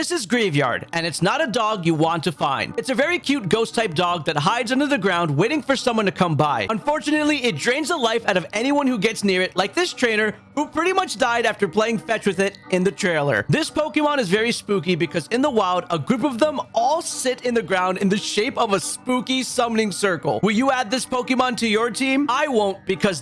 this is Greavard, and it's not a dog you want to find. It's a very cute ghost type dog that hides under the ground waiting for someone to come by. Unfortunately, it drains the life out of anyone who gets near it, like this trainer who pretty much died after playing fetch with it in the trailer. This Pokemon is very spooky because in the wild, a group of them all sit in the ground in the shape of a spooky summoning circle. Will you add this Pokemon to your team? I won't because